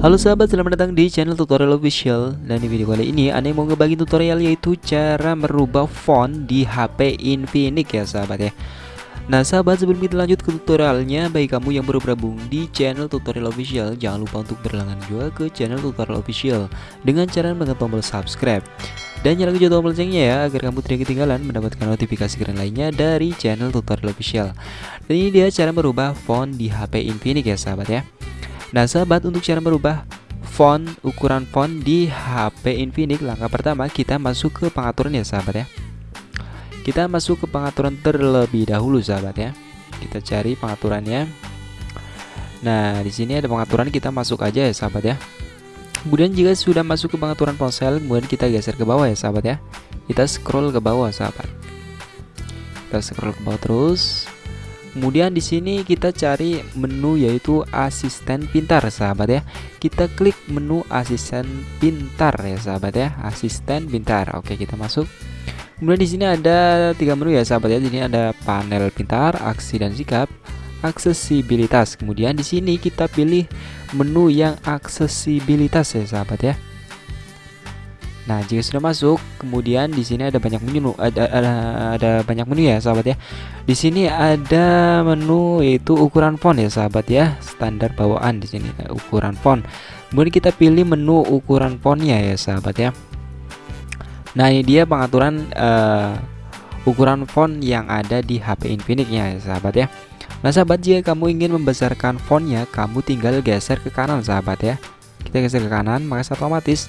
Halo sahabat, selamat datang di channel tutorial official Dan di video kali ini Anda mau ngebagi tutorial yaitu cara merubah font di HP Infinix ya sahabat ya Nah sahabat sebelum kita lanjut ke tutorialnya Bagi kamu yang baru bergabung di channel tutorial official Jangan lupa untuk berlangganan juga ke channel tutorial official Dengan cara menekan tombol subscribe dan nyalakan juga tombol loncengnya ya agar kamu tidak ketinggalan mendapatkan notifikasi keren lainnya dari channel tutorial official. Dan ini dia cara merubah font di HP Infinix ya sahabat ya. Nah sahabat untuk cara merubah font ukuran font di HP Infinix langkah pertama kita masuk ke pengaturan ya sahabat ya. Kita masuk ke pengaturan terlebih dahulu sahabat ya. Kita cari pengaturannya. Nah di sini ada pengaturan kita masuk aja ya sahabat ya. Kemudian jika sudah masuk ke pengaturan ponsel kemudian kita geser ke bawah ya sahabat ya. Kita scroll ke bawah sahabat. Kita scroll ke bawah terus Kemudian di sini kita cari menu yaitu asisten pintar sahabat ya. Kita klik menu asisten pintar ya sahabat ya, asisten pintar. Oke, kita masuk. Kemudian di sini ada tiga menu ya sahabat ya. Di sini ada panel pintar, aksi dan sikap, aksesibilitas. Kemudian di sini kita pilih menu yang aksesibilitas ya sahabat ya. Nah, jika sudah masuk, kemudian di sini ada banyak menu, ada ada, ada banyak menu ya, sahabat ya. Di sini ada menu yaitu ukuran font ya, sahabat ya, standar bawaan di sini ukuran font. Kemudian kita pilih menu ukuran fontnya ya, sahabat ya. Nah, ini dia pengaturan uh, ukuran font yang ada di HP Infinix ya, sahabat ya. Nah, sahabat jika kamu ingin membesarkan fontnya, kamu tinggal geser ke kanan, sahabat ya. Kita geser ke kanan, maka otomatis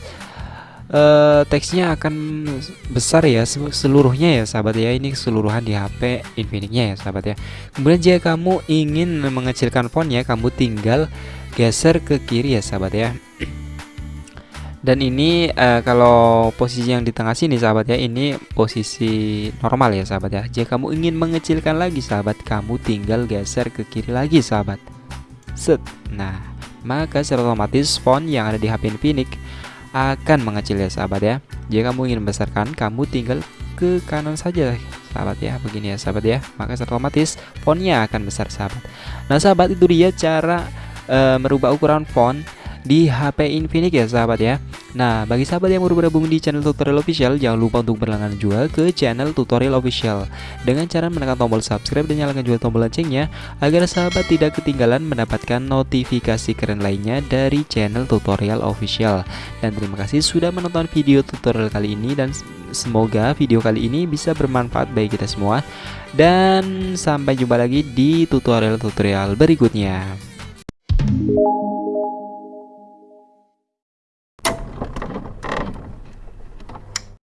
uh, teksnya akan besar ya seluruhnya ya sahabat ya. Ini keseluruhan di HP Infinix-nya ya sahabat ya. Kemudian jika kamu ingin mengecilkan fontnya kamu tinggal geser ke kiri ya sahabat ya. Dan ini uh, kalau posisi yang di tengah sini sahabat ya ini posisi normal ya sahabat ya. Jika kamu ingin mengecilkan lagi sahabat kamu tinggal geser ke kiri lagi sahabat. Set. Nah maka secara otomatis font yang ada di HP Infinix akan mengecil ya sahabat ya. Jika kamu ingin membesarkan kamu tinggal ke kanan saja sahabat ya. Begini ya sahabat ya. Maka secara otomatis fontnya akan besar sahabat. Nah sahabat itu dia cara e, merubah ukuran font di HP Infinix ya sahabat ya Nah bagi sahabat yang baru bergabung di channel tutorial official Jangan lupa untuk berlangganan juga ke channel tutorial official. Dengan cara menekan tombol subscribe dan nyalakan juga tombol loncengnya Agar sahabat tidak ketinggalan mendapatkan notifikasi keren lainnya dari channel tutorial official. Dan terima kasih sudah menonton video tutorial kali ini Dan semoga video kali ini bisa bermanfaat bagi kita semua. Dan sampai jumpa lagi di tutorial-tutorial berikutnya